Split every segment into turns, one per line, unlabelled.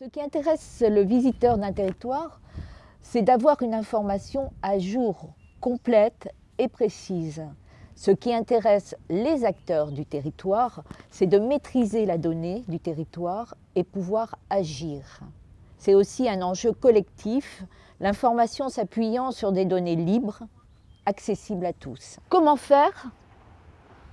Ce qui intéresse le visiteur d'un territoire, c'est d'avoir une information à jour, complète et précise. Ce qui intéresse les acteurs du territoire, c'est de maîtriser la donnée du territoire et pouvoir agir. C'est aussi un enjeu collectif, l'information s'appuyant sur des données libres, accessibles à tous. Comment faire?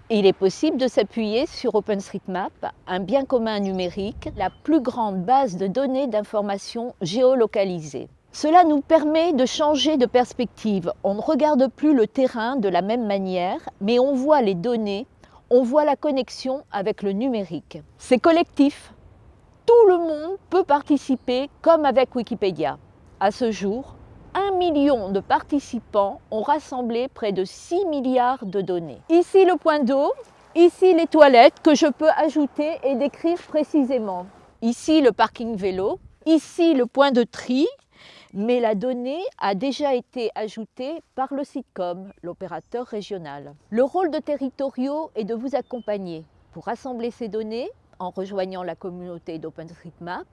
Il est possible de s'appuyer sur OpenStreetMap, un bien commun numérique, la plus grande base de données d'informations géolocalisées. Cela nous permet de changer de perspective. On ne regarde plus le terrain de la même manière, mais on voit les données, on voit la connexion avec le numérique. C'est collectif. Tout le monde peut participer comme avec Wikipédia. À ce jour, 1 million de participants ont rassemblé près de 6 milliards de données. Ici le point d'eau, ici les toilettes que je peux ajouter et décrire précisément. Ici le parking vélo, ici le point de tri, mais la donnée a déjà été ajoutée par le sitcom, l'opérateur régional. Le rôle de territoriaux est de vous accompagner pour rassembler ces données en rejoignant la communauté d'OpenStreetMap,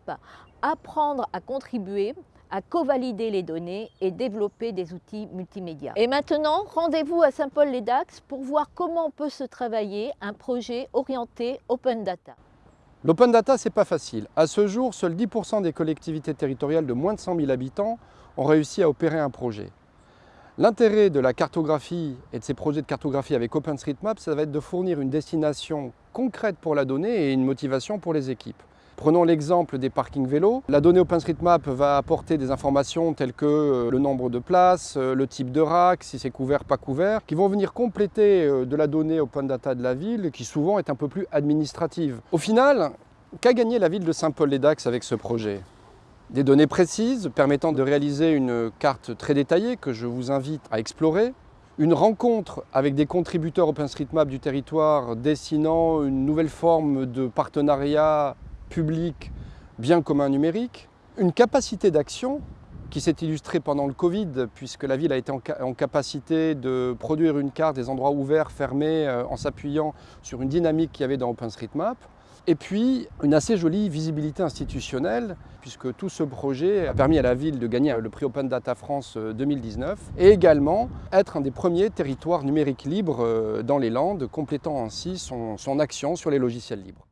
apprendre à contribuer à co-valider les données et développer des outils multimédia. Et maintenant, rendez-vous à Saint-Paul-les-Dax pour voir comment peut se travailler un projet orienté Open Data.
L'open data, c'est pas facile. À ce jour, seuls 10% des collectivités territoriales de moins de 100 000 habitants ont réussi à opérer un projet. L'intérêt de la cartographie et de ces projets de cartographie avec OpenStreetMap, ça va être de fournir une destination concrète pour la donnée et une motivation pour les équipes. Prenons l'exemple des parkings vélos. La donnée OpenStreetMap va apporter des informations telles que euh, le nombre de places, euh, le type de rack, si c'est couvert, pas couvert, qui vont venir compléter euh, de la donnée Open Data de la ville, qui souvent est un peu plus administrative. Au final, qu'a gagné la ville de Saint-Paul-les-Dax avec ce projet? Des données précises permettant de réaliser une carte très détaillée que je vous invite à explorer, une rencontre avec des contributeurs OpenStreetMap du territoire dessinant une nouvelle forme de partenariat public bien commun numérique, une capacité d'action qui s'est illustrée pendant le Covid, puisque la ville a été en, capacité de produire une carte des endroits ouverts, fermés, euh, en s'appuyant sur une dynamique qu'il y avait dans OpenStreetMap. Et puis, une assez jolie visibilité institutionnelle, puisque tout ce projet a permis à la ville de gagner le prix Open Data France 2019, euh, et également être un des premiers territoires numériques libres euh, dans les Landes, complétant ainsi son action sur les logiciels libres.